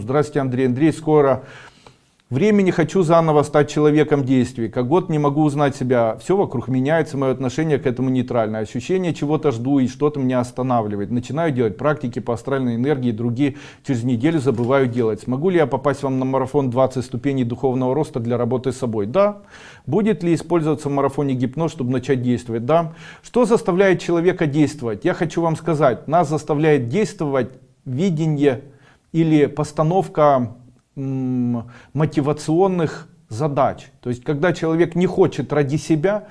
Здравствуйте, Андрей. Андрей, скоро времени хочу заново стать человеком действий. Как год не могу узнать себя. Все вокруг меняется, мое отношение к этому нейтральное. Ощущение чего-то жду и что-то меня останавливает. Начинаю делать практики по астральной энергии, другие через неделю забываю делать. Смогу ли я попасть вам на марафон 20 ступеней духовного роста для работы с собой? Да. Будет ли использоваться в марафоне гипноз, чтобы начать действовать? Да. Что заставляет человека действовать? Я хочу вам сказать, нас заставляет действовать видение или постановка мотивационных задач. То есть, когда человек не хочет ради себя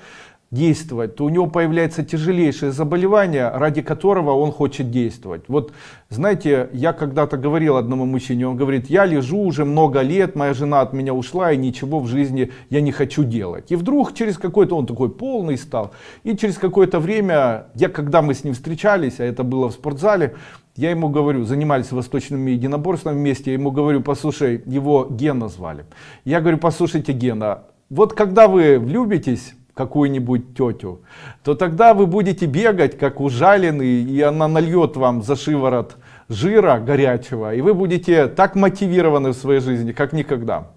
действовать, то у него появляется тяжелейшее заболевание, ради которого он хочет действовать. Вот, знаете, я когда-то говорил одному мужчине, он говорит, я лежу уже много лет, моя жена от меня ушла, и ничего в жизни я не хочу делать. И вдруг через какой-то, он такой полный стал, и через какое-то время, я когда мы с ним встречались, а это было в спортзале, я ему говорю, занимались восточными единоборствами вместе, я ему говорю, послушай, его Гена звали. Я говорю, послушайте, Гена, вот когда вы влюбитесь, какую-нибудь тетю, то тогда вы будете бегать как ужаленный, и она нальет вам за шиворот жира горячего, и вы будете так мотивированы в своей жизни, как никогда.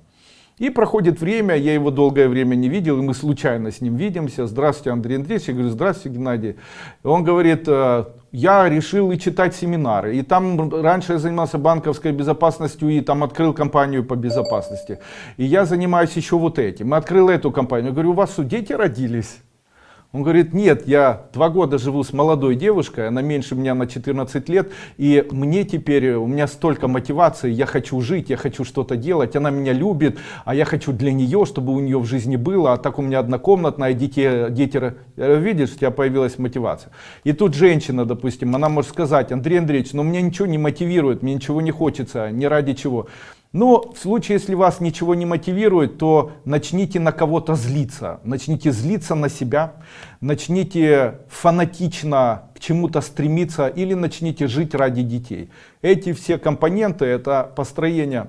И проходит время, я его долгое время не видел, и мы случайно с ним видимся. Здравствуйте, Андрей Андреевич. Я говорю, здравствуйте, Геннадий. Он говорит, «Э, я решил и читать семинары. И там раньше я занимался банковской безопасностью и там открыл компанию по безопасности. И я занимаюсь еще вот этим. И открыл эту компанию. Говорю, у вас дети родились? Он говорит, нет, я два года живу с молодой девушкой, она меньше меня на 14 лет, и мне теперь, у меня столько мотивации, я хочу жить, я хочу что-то делать, она меня любит, а я хочу для нее, чтобы у нее в жизни было, а так у меня однокомнатная, дети, дети видишь, у тебя появилась мотивация. И тут женщина, допустим, она может сказать, Андрей Андреевич, но меня ничего не мотивирует, мне ничего не хочется, ни ради чего. Но в случае, если вас ничего не мотивирует, то начните на кого-то злиться. Начните злиться на себя, начните фанатично к чему-то стремиться или начните жить ради детей. Эти все компоненты, это построение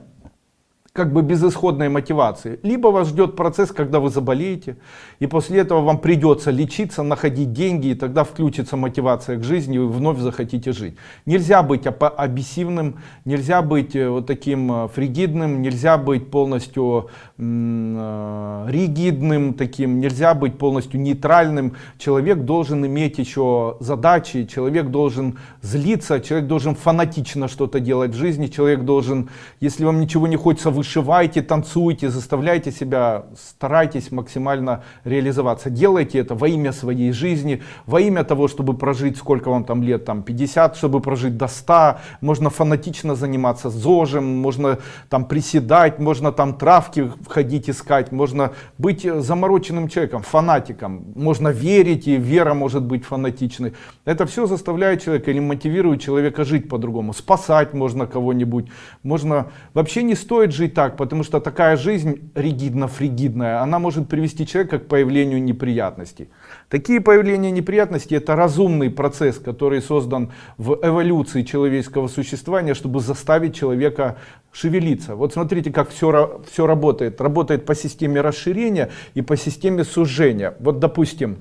как бы безысходной мотивации. Либо вас ждет процесс, когда вы заболеете, и после этого вам придется лечиться, находить деньги, и тогда включится мотивация к жизни, и вы вновь захотите жить. Нельзя быть абиссивным, нельзя быть э, вот таким э, фригидным, нельзя быть полностью э, ригидным таким, нельзя быть полностью нейтральным. Человек должен иметь еще задачи, человек должен злиться, человек должен фанатично что-то делать в жизни, человек должен, если вам ничего не хочется выше вышивайте, танцуйте, заставляйте себя, старайтесь максимально реализоваться. Делайте это во имя своей жизни, во имя того, чтобы прожить, сколько вам там лет, там 50, чтобы прожить до 100. Можно фанатично заниматься зожем, можно там приседать, можно там травки входить искать, можно быть замороченным человеком, фанатиком. Можно верить, и вера может быть фанатичной. Это все заставляет человека или мотивирует человека жить по-другому. Спасать можно кого-нибудь. Можно... Вообще не стоит жить так, потому что такая жизнь ригидно-фригидная, она может привести человека к появлению неприятностей. Такие появления неприятностей это разумный процесс, который создан в эволюции человеческого существования, чтобы заставить человека шевелиться. Вот смотрите, как все, все работает. Работает по системе расширения и по системе сужения. Вот допустим,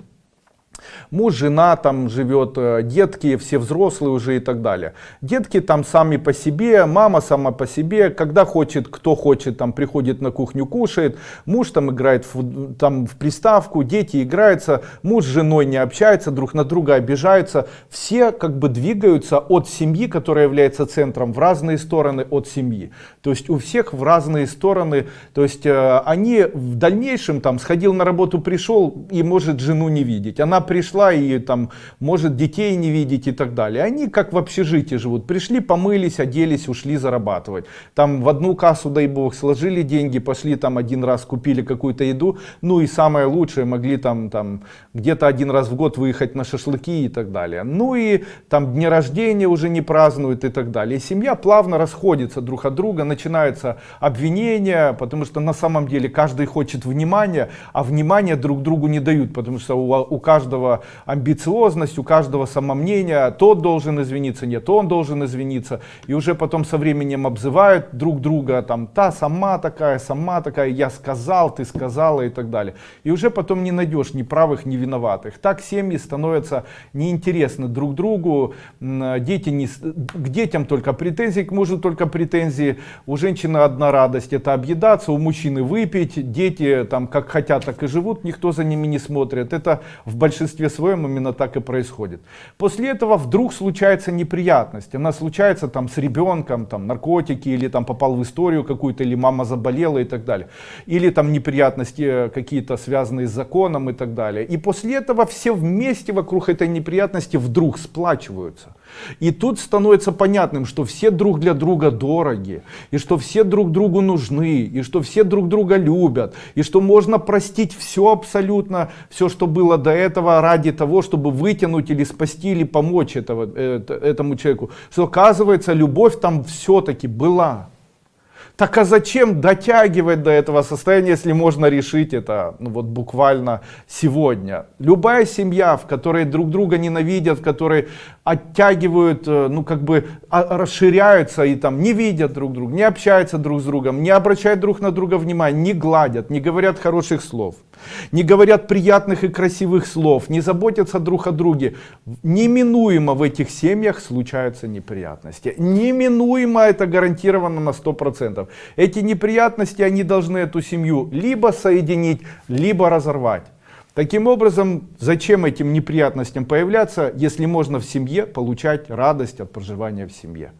Муж, жена там живет, э, детки, все взрослые уже и так далее. Детки там сами по себе, мама сама по себе, когда хочет, кто хочет, там приходит на кухню, кушает. Муж там играет в, там, в приставку, дети играются, муж с женой не общается, друг на друга обижаются. Все как бы двигаются от семьи, которая является центром, в разные стороны от семьи. То есть у всех в разные стороны. То есть э, они в дальнейшем там сходил на работу, пришел и может жену не видеть. Она пришла и там может детей не видеть и так далее. Они как в общежитии живут. Пришли, помылись, оделись, ушли зарабатывать. Там в одну кассу, дай бог, сложили деньги, пошли там один раз купили какую-то еду. Ну и самое лучшее, могли там, там где-то один раз в год выехать на шашлыки и так далее. Ну и там дни рождения уже не празднуют и так далее. И семья плавно расходится друг от друга, начинаются обвинения, потому что на самом деле каждый хочет внимания, а внимания друг другу не дают, потому что у, у каждого каждого амбициозность, у каждого самомнение, тот должен извиниться, нет, он должен извиниться. И уже потом со временем обзывают друг друга, там, та сама такая, сама такая, я сказал, ты сказала и так далее. И уже потом не найдешь ни правых, ни виноватых. Так семьи становятся неинтересны друг другу, дети не, к детям только претензии, к мужу только претензии, у женщины одна радость это объедаться, у мужчины выпить, дети там как хотят, так и живут, никто за ними не смотрит. Это в большинстве своем именно так и происходит. После этого вдруг случается неприятность, она случается там с ребенком, там наркотики или там попал в историю какую-то, или мама заболела и так далее. Или там неприятности какие-то связанные с законом и так далее. И после этого все вместе вокруг этой неприятности вдруг сплачиваются. И тут становится понятным, что все друг для друга дороги, и что все друг другу нужны, и что все друг друга любят, и что можно простить все абсолютно, все, что было до этого, ради того, чтобы вытянуть или спасти, или помочь этого, этому человеку. Что оказывается, любовь там все-таки была. Так а зачем дотягивать до этого состояния, если можно решить это ну, вот буквально сегодня? Любая семья, в которой друг друга ненавидят, в которой оттягивают, э, ну как бы а, расширяются и там не видят друг друга, не общаются друг с другом, не обращают друг на друга внимания, не гладят, не говорят хороших слов, не говорят приятных и красивых слов, не заботятся друг о друге. Неминуемо в этих семьях случаются неприятности. Неминуемо это гарантировано на 100%. Эти неприятности, они должны эту семью либо соединить, либо разорвать. Таким образом, зачем этим неприятностям появляться, если можно в семье получать радость от проживания в семье?